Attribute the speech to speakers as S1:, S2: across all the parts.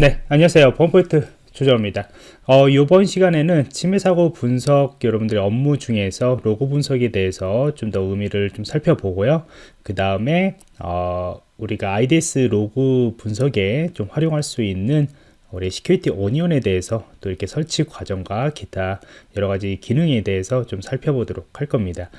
S1: 네, 안녕하세요. 범포인트 조정원입니다. 어, 이번 시간에는 침해 사고 분석 여러분들의 업무 중에서 로그 분석에 대해서 좀 더 의미를 좀 살펴보고요. 그 다음에 어, 우리가 IDS 로그 분석에 좀 활용할 수 있는 우리 Security Onion에 대해서 또 이렇게 설치 과정과 기타 여러 가지 기능에 대해서 좀 살펴보도록 할 겁니다.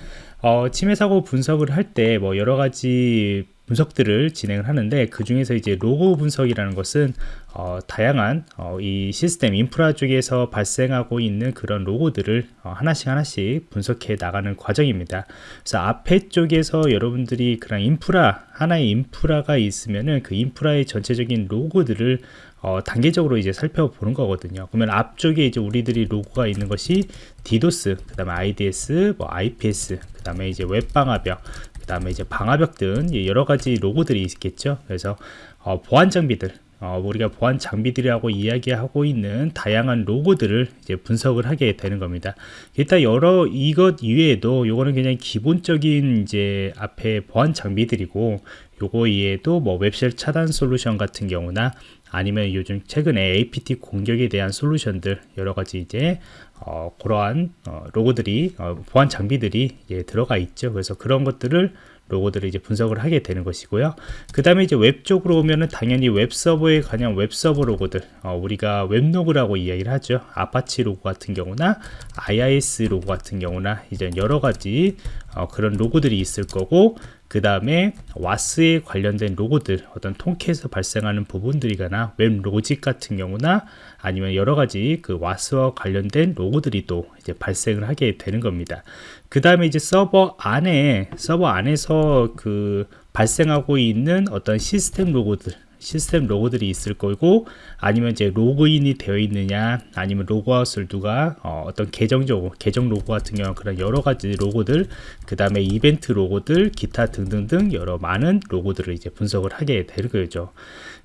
S1: 어, 침해 사고 분석을 할 때 뭐 여러 가지 분석들을 진행을 하는데 그 중에서 이제 로그 분석이라는 것은 어, 다양한 어, 이 시스템 인프라 쪽에서 발생하고 있는 그런 로그들을 어, 하나씩 하나씩 분석해 나가는 과정입니다. 그래서 앞에 쪽에서 여러분들이 그런 인프라 하나의 인프라가 있으면은 그 인프라의 전체적인 로그들을 어, 단계적으로 이제 살펴보는 거거든요. 그러면 앞쪽에 이제 우리들이 로그가 있는 것이 디도스, 그 다음에 IDS, 뭐 IPS, 그 다음에 이제 웹방화벽, 다음에 이제 방화벽 등 여러 가지 로그들이 있겠죠. 그래서 어, 보안 장비들 어, 우리가 보안 장비들이라고 이야기하고 있는 다양한 로고들을 이제 분석을 하게 되는 겁니다. 일단 여러 이것 이외에도 요거는 그냥 기본적인 이제 앞에 보안 장비들이고 요거 이외에도 뭐 웹쉘 차단 솔루션 같은 경우나 아니면 요즘 최근에 APT 공격에 대한 솔루션들 여러 가지 이제 어, 그러한 어, 로고들이 어, 보안 장비들이 예, 들어가 있죠. 그래서 그런 것들을 로그들을 이제 분석을 하게 되는 것이고요. 그 다음에 이제 웹 쪽으로 오면은 당연히 웹 서버에 관한 웹 서버 로그들, 어, 우리가 웹로그라고 이야기를 하죠. 아파치 로고 같은 경우나 IIS 로그 같은 경우나 이제 여러 가지 어, 그런 로그들이 있을 거고 그 다음에 WAS에 관련된 로그들 어떤 Tomcat에서 발생하는 부분들이거나 WebLogic 같은 경우나 아니면 여러 가지 그 WAS와 관련된 로그들이 또 이제 발생을 하게 되는 겁니다. 그 다음에 이제 서버 안에 서버 안에서 그 발생하고 있는 어떤 시스템 로그들 시스템 로그들이 있을 거고 아니면 이제 로그인이 되어 있느냐 아니면 로그아웃을 누가 어, 떤 계정적 계정 로그 같은 경우 그런 여러 가지 로그들 그 다음에 이벤트 로그들 기타 등등등 여러 많은 로그들을 이제 분석을 하게 되는 거죠.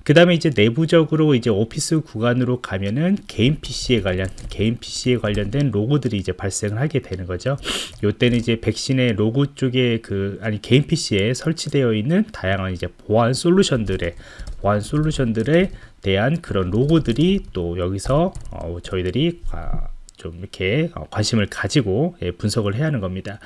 S1: 그 다음에 이제 내부적으로 이제 오피스 구간으로 가면은 개인 PC에 관련 개인 PC에 관련된 로그들이 이제 발생을 하게 되는 거죠. 요때는 이제 백신의 로그 쪽에 그 아니 개인 PC에 설치되어 있는 다양한 이제 보안 솔루션들의 보안 솔루션들에 대한 그런 로그들이 또 여기서 어, 저희들이 좀 이렇게 어, 관심을 가지고 예, 분석을 해야 하는 겁니다.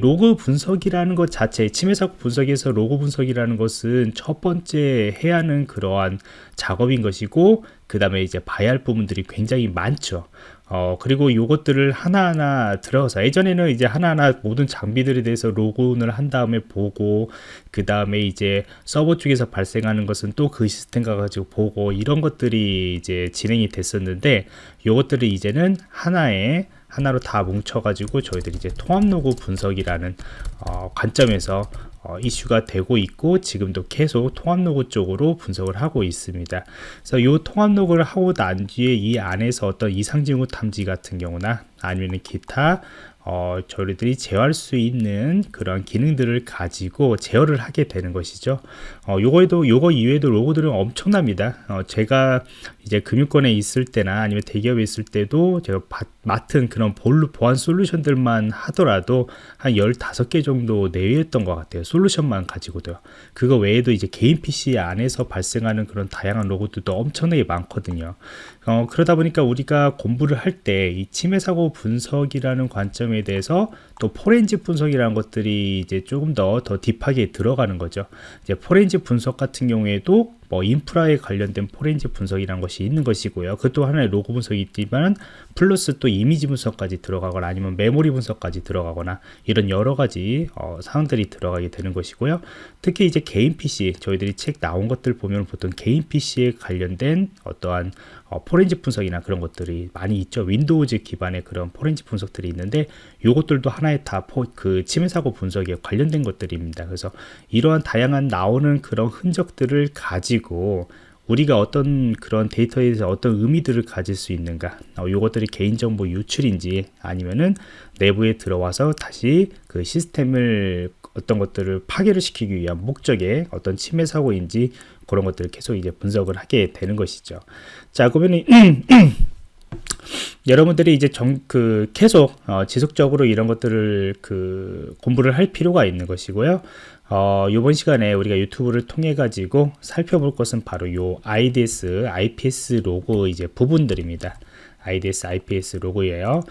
S1: 로그 분석이라는 것 자체, 침해사고 분석에서 로그 분석이라는 것은 첫 번째 해야 하는 그러한 작업인 것이고, 그 다음에 이제 봐야 할 부분들이 굉장히 많죠. 어, 그리고 요것들을 하나하나 들어서 예전에는 이제 하나하나 모든 장비들에 대해서 로그인을 한 다음에 보고 그 다음에 이제 서버 쪽에서 발생하는 것은 또 그 시스템 가가지고 보고 이런 것들이 이제 진행이 됐었는데 요것들을 이제는 하나의 하나로 다 뭉쳐가지고 저희들이 이제 통합 로그 분석이라는 어, 관점에서 어, 이슈가 되고 있고 지금도 계속 통합 로그 쪽으로 분석을 하고 있습니다. 그래서 이 통합 로그를 하고 난 뒤에 이 안에서 어떤 이상 징후 탐지 같은 경우나 아니면 기타 어, 저희들이 제어할 수 있는 그런 기능들을 가지고 제어를 하게 되는 것이죠. 어, 요거에도 요거 이외에도 로고들은 엄청납니다. 어, 제가 이제 금융권에 있을 때나 아니면 대기업에 있을 때도 제가 바, 맡은 그런 볼루 보안 솔루션들만 하더라도 한 15개 정도 내외였던 것 같아요. 솔루션만 가지고도요. 그거 외에도 이제 개인 PC 안에서 발생하는 그런 다양한 로고들도 엄청나게 많거든요. 어, 그러다 보니까 우리가 공부를 할 때 이 침해 사고 분석이라는 관점에 대해서 또 포렌식 분석이라는 것들이 이제 조금 더 더 딥하게 들어가는 거죠. 이제 포렌식 분석 같은 경우에도 뭐 인프라에 관련된 포렌식 분석이라는 것이 있는 것이고요. 그것도 하나의 로고 분석이 있지만 플러스 또 이미지 분석까지 들어가거나 아니면 메모리 분석까지 들어가거나 이런 여러 가지 어, 사항들이 들어가게 되는 것이고요. 특히 이제 개인 PC 저희들이 책 나온 것들 보면 보통 개인 PC에 관련된 어떠한 어, 포렌식 분석이나 그런 것들이 많이 있죠. Windows 기반의 그런 포렌식 분석들이 있는데 이것들도 하나의 다 그 침해 사고 분석에 관련된 것들입니다. 그래서 이러한 다양한 나오는 그런 흔적들을 가지고 가지고 우리가 어떤 그런 데이터에서 어떤 의미들을 가질 수 있는가 어, 이것들이 개인정보 유출인지 아니면은 내부에 들어와서 다시 그 시스템을 어떤 것들을 파괴를 시키기 위한 목적의 어떤 침해 사고인지 그런 것들을 계속 이제 분석을 하게 되는 것이죠 자 그러면 여러분들이 이제 정, 그 계속 어, 지속적으로 이런 것들을 그 공부를 할 필요가 있는 것이고요. 어, 이번 시간에 우리가 유튜브를 통해 가지고 살펴볼 것은 바로 요 IDS, IPS 로고 이제 부분들입니다. IDS, IPS 로그예요.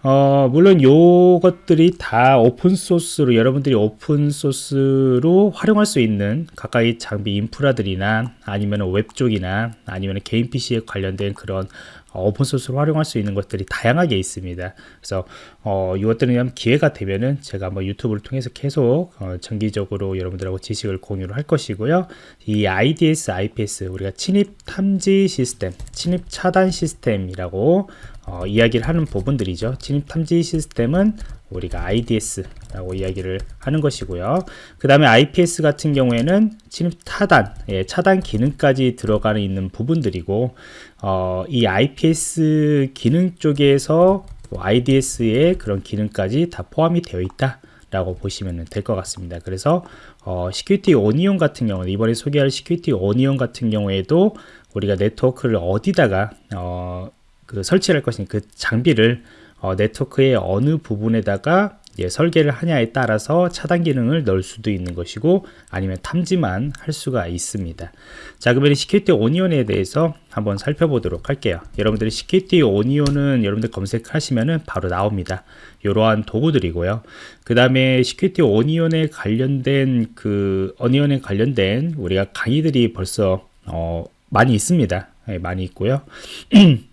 S1: 어, 물론 요것들이 다 오픈소스로 여러분들이 오픈소스로 활용할 수 있는 각각의 장비 인프라들이나 아니면 웹 쪽이나 아니면 개인 PC에 관련된 그런 어, open source로 활용할 수 있는 것들이 다양하게 있습니다. 그래서 어, 이것들은 기회가 되면은 제가 한번 유튜브를 통해서 계속 어, 정기적으로 여러분들하고 지식을 공유를 할 것이고요. 이 IDS, IPS 우리가 침입 탐지 시스템, 침입 차단 시스템이라고 어, 이야기를 하는 부분들이죠. 침입 탐지 시스템은 우리가 IDS라고 이야기를 하는 것이고요. 그 다음에 IPS 같은 경우에는 침입 차단, 예, 차단 기능까지 들어가는 있는 부분들이고, 어, 이 IPS 기능 쪽에서 IDS의 그런 기능까지 다 포함이 되어 있다. 라고 보시면 될 것 같습니다. 그래서 어, Security Onion 같은 경우는 이번에 소개할 Security Onion 같은 경우에도 우리가 네트워크를 어디다가 어, 그 설치할 것인 그 장비를 어, 네트워크의 어느 부분에다가 예, 설계를 하냐에 따라서 차단 기능을 넣을 수도 있는 것이고 아니면 탐지만 할 수가 있습니다. 자 그러면 Security Onion에 대해서 한번 살펴보도록 할게요. 여러분들이 Security Onion은 여러분들 검색하시면은 바로 나옵니다. 이러한 도구들이고요. 그 다음에 Security Onion에 관련된 그 Onion에 관련된 우리가 강의들이 벌써 어, 많이 있습니다. 네, 많이 있고요.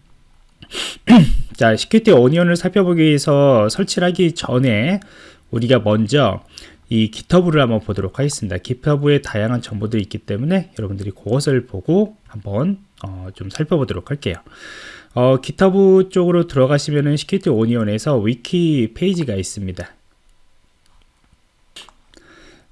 S1: 자, Security Onion을 살펴보기 위해서 설치를 하기 전에 우리가 먼저 이 GitHub를 한번 보도록 하겠습니다. GitHub에 다양한 정보들이 있기 때문에 여러분들이 그것을 보고 한번 어, 좀 살펴보도록 할게요. 어, GitHub 쪽으로 들어가시면은 Security Onion에서 위키 페이지가 있습니다.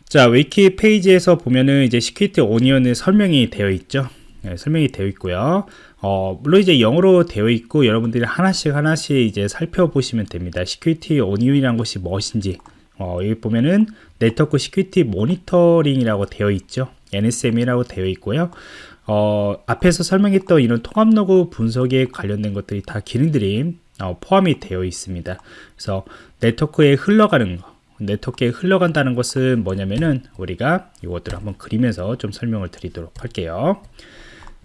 S1: 자, 위키 페이지에서 보면은 이제 Security Onion의 설명이 되어 있죠. 네, 설명이 되어 있고요. 어, 물론 이제 영어로 되어 있고 여러분들이 하나씩 하나씩 이제 살펴보시면 됩니다. Security Onion이라는 것이 무엇인지 어, 여기 보면은 network security monitoring이라고 되어 있죠. NSM이라고 되어 있고요. 어, 앞에서 설명했던 이런 통합 로그 분석에 관련된 것들이 다 기능들이 어, 포함이 되어 있습니다. 그래서 네트워크에 흘러가는 거, 네트워크에 흘러간다는 것은 뭐냐면은 우리가 이것들을 한번 그리면서 좀 설명을 드리도록 할게요.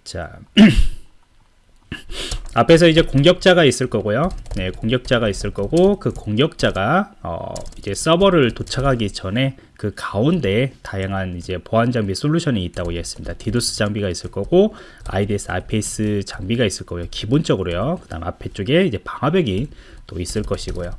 S1: 자. 앞에서 이제 공격자가 있을 거고요. 네, 공격자가 있을 거고 그 공격자가 어, 이제 서버를 도착하기 전에 그 가운데 다양한 이제 보안 장비 솔루션이 있다고 했습니다. 디도스 장비가 있을 거고 IDS, IPS 장비가 있을 거고요. 기본적으로요. 그 다음 앞에 쪽에 이제 방화벽이 또 있을 것이고요.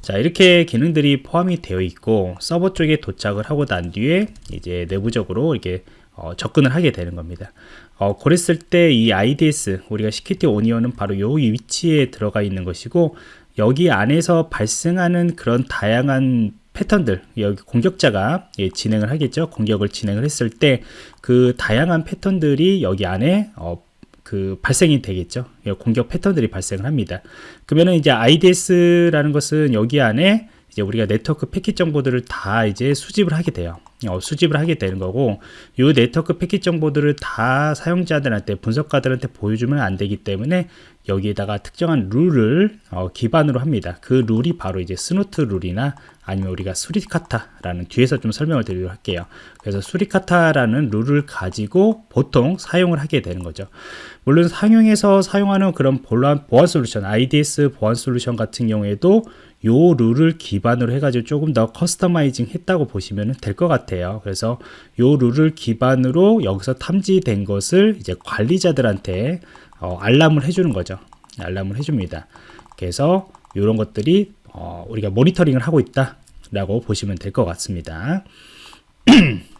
S1: 자, 이렇게 기능들이 포함이 되어 있고 서버 쪽에 도착을 하고 난 뒤에 이제 내부적으로 이렇게 어, 접근을 하게 되는 겁니다. 어, 그랬을 때 이 IDS 우리가 시큐티 오니언은 바로 요 위치에 들어가 있는 것이고 여기 안에서 발생하는 그런 다양한 패턴들 여기 공격자가 예, 진행을 하겠죠? 공격을 진행을 했을 때 그 다양한 패턴들이 여기 안에 어, 그 발생이 되겠죠? 예, 공격 패턴들이 발생을 합니다. 그러면은 이제 IDS라는 것은 여기 안에 이제 우리가 네트워크 패킷 정보들을 다 이제 수집을 하게 돼요. 어, 수집을 하게 되는 거고 이 네트워크 패킷 정보들을 다 사용자들한테 분석가들한테 보여주면 안 되기 때문에 여기에다가 특정한 룰을 어, 기반으로 합니다. 그 룰이 바로 이제 Snort 룰이나 아니면 우리가 Suricata라는 뒤에서 좀 설명을 드리도록 할게요. 그래서 Suricata라는 룰을 가지고 보통 사용을 하게 되는 거죠. 물론 상용에서 사용하는 그런 보안, 보안 솔루션, IDS 보안 솔루션 같은 경우에도 요 룰을 기반으로 해가지고 조금 더 customizing 했다고 보시면 될 것 같아요. 그래서 요 룰을 기반으로 여기서 탐지된 것을 이제 관리자들한테 어, 알람을 해주는 거죠. 알람을 해줍니다. 그래서 이런 것들이 어, 우리가 모니터링을 하고 있다라고 보시면 될 것 같습니다.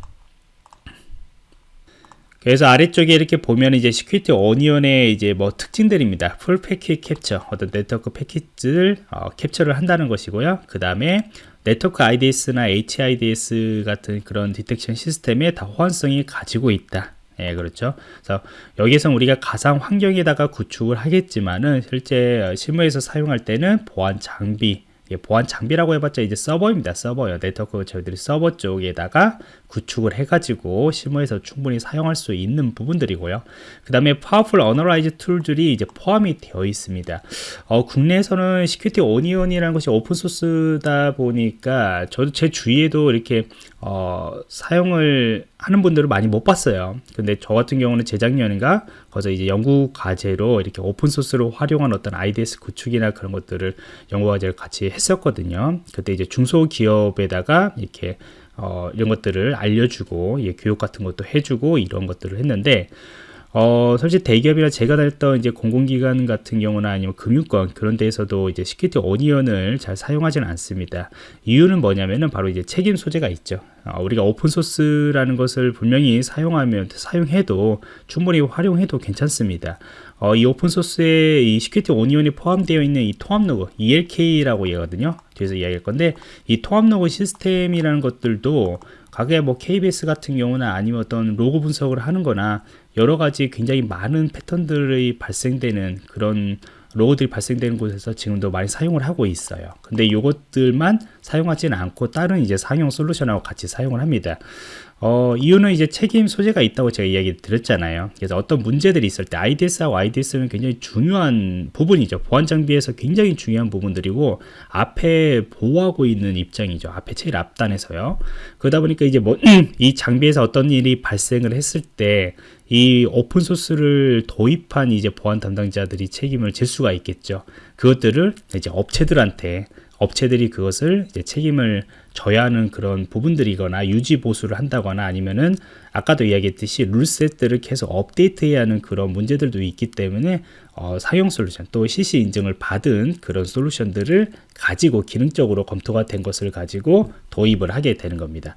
S1: 그래서 아래쪽에 이렇게 보면 이제 Security Onion의 이제 뭐 특징들입니다. full packet capture, 어떤 네트워크 패킷을 어, 캡처를 한다는 것이고요. 그 다음에 네트워크 IDS나 HIDS 같은 그런 detection system에 다 호환성이 가지고 있다. 예, 그렇죠. 그래서 여기서 우리가 가상 환경에다가 구축을 하겠지만은 실제 실무에서 사용할 때는 보안 장비, 예, 보안 장비라고 해봤자 이제 서버입니다. 서버요. 네트워크 저희들이 서버 쪽에다가 구축을 해가지고 실무에서 충분히 사용할 수 있는 부분들이고요. 그 다음에 powerful analyze tool들이 이제 포함이 되어 있습니다. 어, 국내에서는 Security Onion이라는 것이 open source다 보니까 저도 제 주위에도 이렇게 어, 사용을 하는 분들을 많이 못 봤어요. 근데 저 같은 경우는 재작년인가 거기서 이제 연구 과제로 이렇게 open source로 활용한 어떤 IDS 구축이나 그런 것들을 연구 과제를 같이 했었거든요. 그때 이제 중소기업에다가 이렇게 어, 이런 것들을 알려주고 예, 교육 같은 것도 해주고 이런 것들을 했는데 어, 솔직히 대기업이나 제가 다녔던 이제 공공기관 같은 경우나 아니면 금융권 그런 데에서도 이제 Security Onion을 잘 사용하지는 않습니다. 이유는 뭐냐면은 바로 이제 책임 소재가 있죠. 어, 우리가 오픈소스라는 것을 분명히 사용하면, 사용해도 충분히 활용해도 괜찮습니다. 어, 이 오픈소스에 이 Security Onion이 포함되어 있는 이 통합 로그, ELK라고 얘기하거든요. 뒤에서 이야기할 건데, 이 통합 로그 시스템이라는 것들도 가게 뭐 KBS 같은 경우나 아니면 어떤 로고 분석을 하는 거나 여러 가지 굉장히 많은 패턴들이 발생되는 그런 로고들이 발생되는 곳에서 지금도 많이 사용을 하고 있어요. 근데 이것들만 사용하지는 않고 다른 이제 상용 솔루션하고 같이 사용을 합니다. 어, 이유는 이제 책임 소재가 있다고 제가 이야기 드렸잖아요. 그래서 어떤 문제들이 있을 때 IDS하고 IDS는 굉장히 중요한 부분이죠. 보안 장비에서 굉장히 중요한 부분들이고 앞에 보호하고 있는 입장이죠. 앞에 제일 앞단에서요. 그러다 보니까 이제 뭐 이 장비에서 어떤 일이 발생을 했을 때 이 오픈 소스를 도입한 이제 보안 담당자들이 책임을 질 수가 있겠죠. 그것들을 이제 업체들한테 업체들이 그것을 책임을 져야 하는 그런 부분들이거나 유지 보수를 한다거나 아니면은 아까도 이야기했듯이 룰셋들을 계속 업데이트해야 하는 그런 문제들도 있기 때문에 어, 상용 솔루션 또 CC 인증을 받은 그런 솔루션들을 가지고 기능적으로 검토가 된 것을 가지고 도입을 하게 되는 겁니다.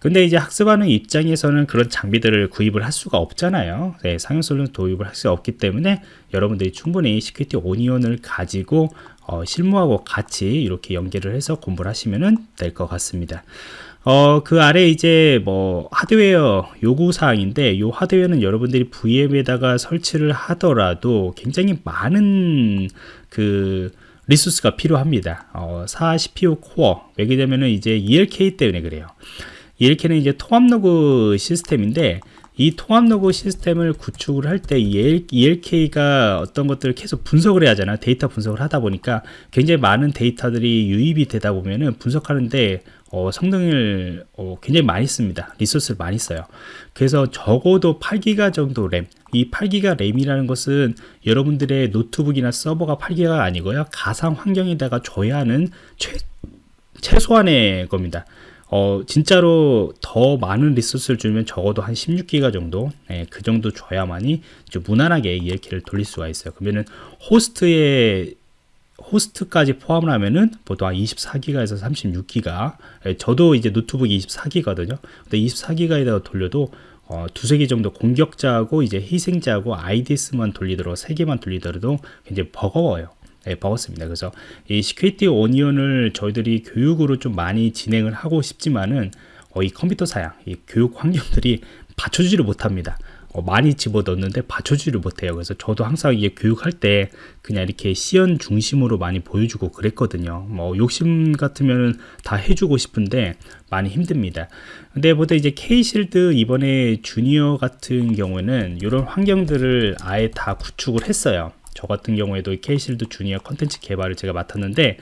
S1: 근데 이제 학습하는 입장에서는 그런 장비들을 구입을 할 수가 없잖아요. 네, 상용 솔루션 도입을 할 수 없기 때문에 여러분들이 충분히 Security Onion을 가지고 어, 실무하고 같이 이렇게 연계를 해서 공부를 하시면 될 것 같습니다. 어, 그 아래 이제 뭐 하드웨어 요구 사항인데 요 하드웨어는 여러분들이 VM에다가 설치를 하더라도 굉장히 많은 그 리소스가 필요합니다. 어, 4 CPU 코어 왜냐면은 이제 ELK 때문에 그래요. ELK는 이제 통합 로그 시스템인데 이 통합 로그 시스템을 구축을 할 때 ELK가 어떤 것들을 계속 분석을 해야 하잖아요. 데이터 분석을 하다 보니까 굉장히 많은 데이터들이 유입이 되다 보면은 분석하는데 어, 성능을 어, 굉장히 많이 씁니다. 리소스를 많이 써요. 그래서 적어도 8기가 정도 램. 이 8기가 램이라는 것은 여러분들의 노트북이나 서버가 8기가 아니고요. 가상 환경에다가 줘야 하는 최, 최소한의 겁니다. 어, 진짜로 더 많은 리소스를 주면 적어도 한 16기가 정도, 예, 그 정도 줘야만이 좀 무난하게 ELK를 돌릴 수가 있어요. 그러면은 호스트의 호스트까지 포함을 하면은 보통 한 24기가에서 36기가 예, 저도 이제 노트북이 24기거든요 근데 24기가에다가 돌려도 어, 두세 개 정도 공격자하고 이제 희생자하고 IDS만 돌리더라도 세 개만 돌리더라도 굉장히 버거워요 네, 버겁습니다. 그래서 이 Security Onion을 저희들이 교육으로 좀 많이 진행을 하고 싶지만은 어, 이 컴퓨터 사양, 이 교육 환경들이 받쳐주지를 못합니다. 어, 많이 집어넣는데 받쳐주지를 못해요. 그래서 저도 항상 이게 교육할 때 그냥 이렇게 시연 중심으로 많이 보여주고 그랬거든요. 뭐 욕심 같으면은 다 해주고 싶은데 많이 힘듭니다. 근데 보다 이제 K-Shield 이번에 Junior 같은 경우에는 이런 환경들을 아예 다 구축을 했어요. 저 같은 경우에도 K-Shield Junior 컨텐츠 개발을 제가 맡았는데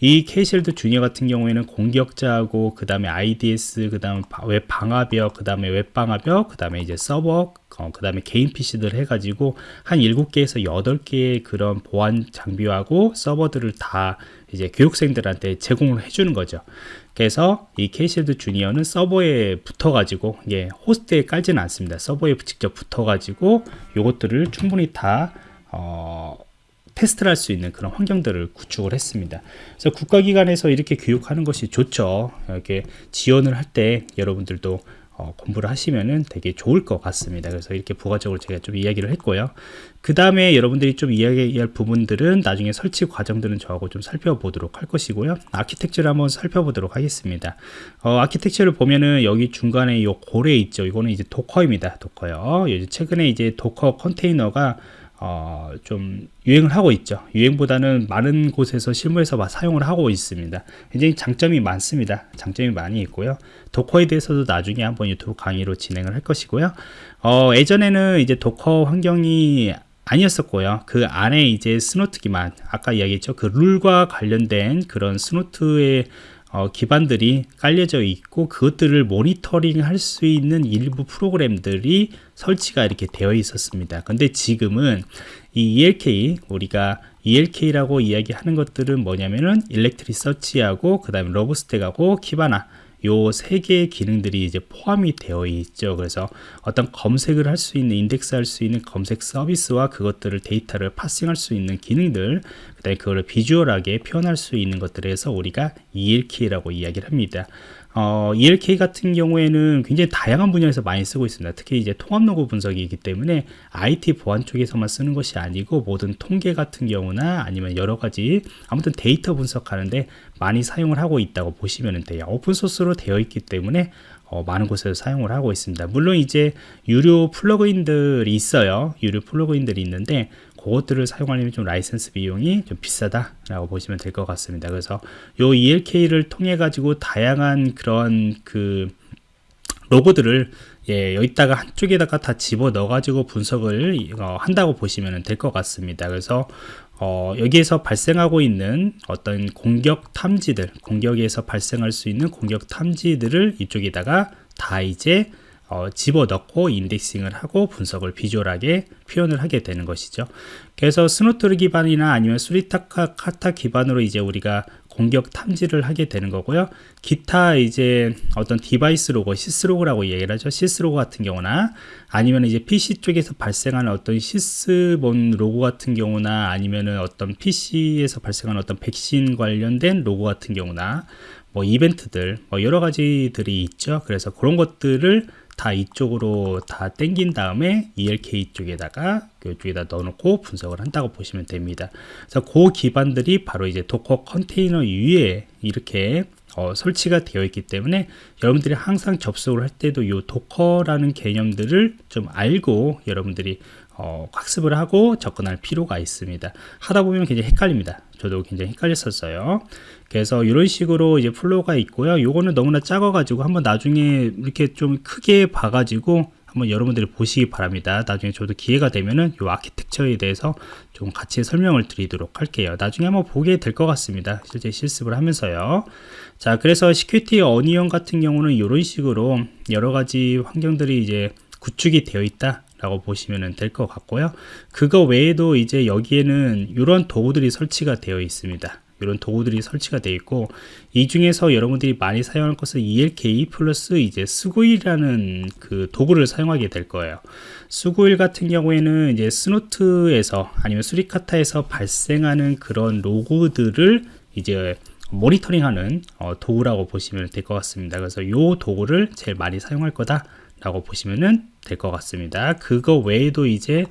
S1: 이 K-Shield Junior 같은 경우에는 공격자하고 그 다음에 IDS 그 다음에 웹 방화벽 그 다음에 웹 방화벽 그 다음에 이제 서버 어, 그 다음에 개인 PC들 해가지고 한 7개에서 8개의 그런 보안 장비하고 서버들을 다 이제 교육생들한테 제공을 해주는 거죠. 그래서 이 K실드 주니어는 서버에 붙어가지고 이게 호스트에 깔지는 않습니다. 서버에 직접 붙어가지고 이것들을 충분히 다 어, 테스트를 할 수 있는 그런 환경들을 구축을 했습니다. 그래서 국가기관에서 이렇게 교육하는 것이 좋죠. 이렇게 지원을 할 때 여러분들도 어, 공부를 하시면은 되게 좋을 것 같습니다. 그래서 이렇게 부가적으로 제가 좀 이야기를 했고요. 그 다음에 여러분들이 좀 이야기할 부분들은 나중에 설치 과정들은 저하고 좀 살펴보도록 할 것이고요. 아키텍처를 한번 살펴보도록 하겠습니다. 어, 아키텍처를 보면은 여기 중간에 이 고래 있죠. 이거는 이제 Docker입니다. Docker요. 최근에 이제 Docker 컨테이너가 어, 좀 유행을 하고 있죠. 유행보다는 많은 곳에서 실무에서 사용을 하고 있습니다. 굉장히 장점이 많습니다. 장점이 많이 있고요. Docker에 대해서도 나중에 한번 유튜브 강의로 진행을 할 것이고요. 어, 예전에는 이제 Docker 환경이 아니었었고요. 그 안에 이제 Snort 기반, 아까 이야기했죠. 그 룰과 관련된 그런 Snort의 어, 기반들이 깔려져 있고 그것들을 모니터링 할 수 있는 일부 프로그램들이 설치가 이렇게 되어 있었습니다. 근데 지금은 이 ELK 우리가 ELK라고 이야기하는 것들은 뭐냐면은 Elasticsearch하고 그 다음에 Logstash하고 Kibana 요 세 개의 기능들이 이제 포함이 되어 있죠. 그래서 어떤 검색을 할 수 있는 인덱스 할 수 있는 검색 서비스와 그것들을 데이터를 parsing할 수 있는 기능들 그다음에 그거를 비주얼하게 표현할 수 있는 것들에서 우리가 ELK라고 이야기를 합니다. 어, ELK 같은 경우에는 굉장히 다양한 분야에서 많이 쓰고 있습니다. 특히 이제 통합 로그 분석이기 때문에 IT 보안 쪽에서만 쓰는 것이 아니고 모든 통계 같은 경우나 아니면 여러 가지 아무튼 데이터 분석하는데 많이 사용을 하고 있다고 보시면 돼요. 오픈소스로 되어 있기 때문에 어, 많은 곳에서 사용을 하고 있습니다. 물론 이제 유료 플러그인들이 있어요. 유료 플러그인들이 있는데 그것들을 사용하려면 좀 라이센스 비용이 좀 비싸다라고 보시면 될 것 같습니다. 그래서 요 ELK를 통해 가지고 다양한 그런 그 로그들을 예, 여기다가 한쪽에다가 다 집어 넣어 가지고 분석을 어, 한다고 보시면 될 것 같습니다. 그래서 어, 여기에서 발생하고 있는 어떤 공격 탐지들, 공격에서 발생할 수 있는 공격 탐지들을 이쪽에다가 다 이제 어, 집어넣고 indexing을 하고 분석을 비주얼하게 표현을 하게 되는 것이죠. 그래서 Snort 기반이나 아니면 Suricata 기반으로 이제 우리가 공격 탐지를 하게 되는 거고요. 기타 이제 어떤 디바이스 로그, syslog라고 얘기를 하죠. syslog 같은 경우나 아니면 이제 PC 쪽에서 발생하는 어떤 Sysmon 로그 같은 경우나 아니면은 어떤 PC에서 발생하는 어떤 백신 관련된 로그 같은 경우나 뭐 이벤트들 뭐 여러 가지들이 있죠. 그래서 그런 것들을 다 이쪽으로 다 땡긴 다음에 ELK 쪽에다가 이쪽에다 넣어놓고 분석을 한다고 보시면 됩니다. 그래서 그 기반들이 바로 이제 Docker 컨테이너 위에 이렇게 어, 설치가 되어 있기 때문에 여러분들이 항상 접속을 할 때도 이 Docker라는 개념들을 좀 알고 여러분들이 어, 학습을 하고 접근할 필요가 있습니다. 하다 보면 굉장히 헷갈립니다. 저도 굉장히 헷갈렸었어요. 그래서 이런 식으로 이제 flow가 있고요. 요거는 너무나 작아가지고 한번 나중에 이렇게 좀 크게 봐가지고 한번 여러분들이 보시기 바랍니다. 나중에 저도 기회가 되면은 이 아키텍처에 대해서 좀 같이 설명을 드리도록 할게요. 나중에 한번 보게 될 것 같습니다. 실제 실습을 하면서요. 자, 그래서 Security Onion 같은 경우는 이런 식으로 여러 가지 환경들이 이제 구축이 되어 있다. 라고 보시면 될 것 같고요. 그거 외에도 이제 여기에는 이런 도구들이 설치가 되어 있습니다. 이런 도구들이 설치가 되어 있고 이 중에서 여러분들이 많이 사용할 것은 ELK 플러스 이제 Sguil이라는 그 도구를 사용하게 될 거예요. Sguil 같은 경우에는 이제 Snort에서 아니면 Suricata에서 발생하는 그런 로그들을 이제 모니터링하는 어, 도구라고 보시면 될 것 같습니다. 그래서 이 도구를 제일 많이 사용할 거다 라고 보시면 될 것 같습니다. 그거 외에도 이제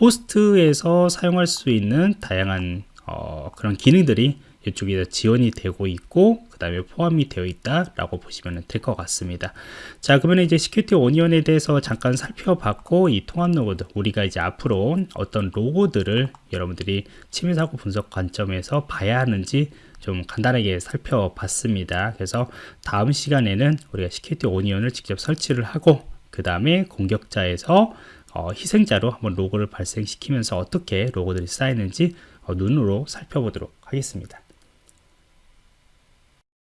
S1: 호스트에서 사용할 수 있는 다양한 어, 그런 기능들이 이쪽에 지원이 되고 있고 그 다음에 포함이 되어 있다 라고 보시면 될 것 같습니다. 자 그러면 이제 시큐티 오니언에 대해서 잠깐 살펴봤고 이 통합 로고드 우리가 이제 앞으로 어떤 로고들을 여러분들이 침해사고 분석 관점에서 봐야 하는지 좀 간단하게 살펴봤습니다. 그래서 다음 시간에는 우리가 시큐티 오니언을 직접 설치를 하고 그 다음에 공격자에서 어, 희생자로 한번 로고를 발생시키면서 어떻게 로고들이 쌓이는지 어, 눈으로 살펴보도록 하겠습니다.